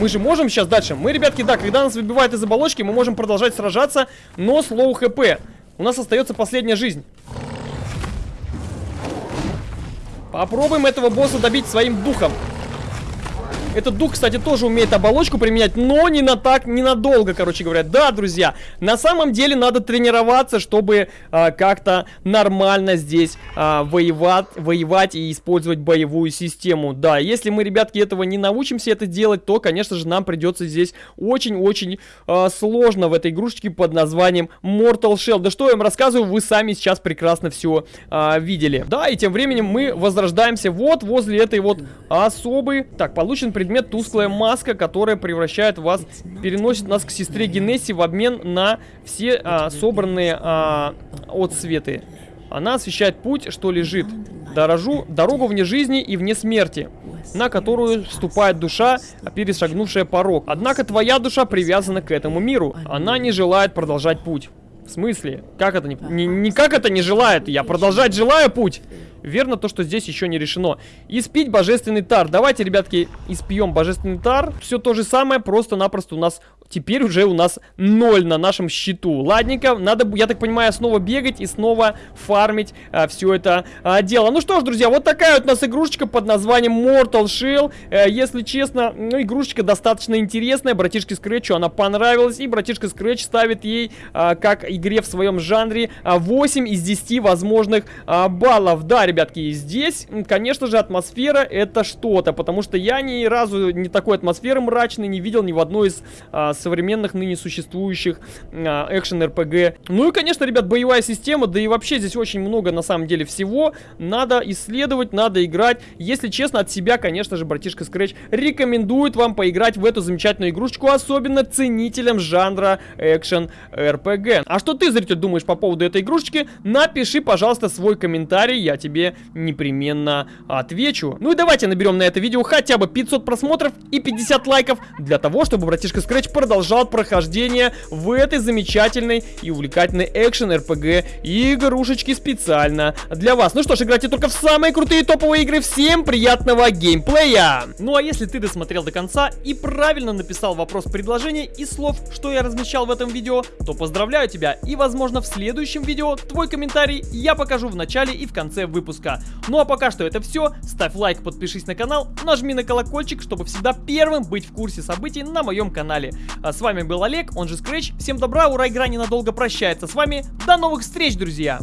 Мы же можем сейчас дальше. Мы, ребятки, да, когда нас выбивают из оболочки, мы можем продолжать сражаться, но с low HP. У нас остается последняя жизнь. Попробуем этого босса добить своим духом. Этот дух, кстати, тоже умеет оболочку применять, но не на так, ненадолго, короче говоря. Да, друзья, на самом деле надо тренироваться, чтобы а, как-то нормально здесь а, воевать, воевать и использовать боевую систему. Да, если мы, ребятки, этого не научимся это делать, то, конечно же, нам придется здесь очень-очень а, сложно в этой игрушечке под названием Mortal Shell. Да что я вам рассказываю, вы сами сейчас прекрасно все а, видели. Да, и тем временем мы возрождаемся вот возле этой вот особой. Так, получен предмет предмет тусклая маска, которая превращает вас, переносит нас к сестре Генесси в обмен на все а, собранные а, отсветы. Она освещает путь, что лежит. Дорожу, дорогу вне жизни и вне смерти, на которую вступает душа, перешагнувшая порог. Однако твоя душа привязана к этому миру. Она не желает продолжать путь. В смысле? Как это не... не... Не как это не желает? Я продолжать желаю путь. Верно то, что здесь еще не решено. Испить божественный тар. Давайте, ребятки, испьем божественный тар. Все то же самое, просто-напросто у нас теперь уже у нас ноль на нашем счету. Ладненько, надо, я так понимаю, снова бегать и снова фармить а, все это а, дело. Ну что ж, друзья, вот такая вот у нас игрушечка под названием Mortal Shell. А, если честно, ну, игрушечка достаточно интересная. Братишке Скретчу она понравилась, и братишка Скретч ставит ей, а, как игре в своем жанре, а, 8 из 10 возможных а, баллов. Да, ребятки, и здесь, конечно же, атмосфера это что-то, потому что я ни разу не такой атмосферы мрачной не видел ни в одной из а, современных ныне существующих а, экшен-РПГ. Ну и, конечно, ребят, боевая система, да и вообще здесь очень много, на самом деле, всего. Надо исследовать, надо играть. Если честно, от себя, конечно же, братишка Scratch рекомендует вам поиграть в эту замечательную игрушечку, особенно ценителям жанра экшен-РПГ. А что ты, зритель, думаешь по поводу этой игрушечки? Напиши, пожалуйста, свой комментарий, я тебе непременно отвечу. Ну и давайте наберем на это видео хотя бы 500 просмотров и 50 лайков для того, чтобы братишка Scratch продолжал прохождение в этой замечательной и увлекательной экшен РПГ игрушечки специально для вас. Ну что ж, играйте только в самые крутые топовые игры. Всем приятного геймплея! Ну а если ты досмотрел до конца и правильно написал вопрос предложения и слов, что я размещал в этом видео, то поздравляю тебя и возможно в следующем видео твой комментарий я покажу в начале и в конце выпуска. Ну а пока что это все. Ставь лайк, подпишись на канал, нажми на колокольчик, чтобы всегда первым быть в курсе событий на моем канале. А с вами был Олег, он же Scratch. Всем добра, ура, игра ненадолго прощается с вами. До новых встреч, друзья!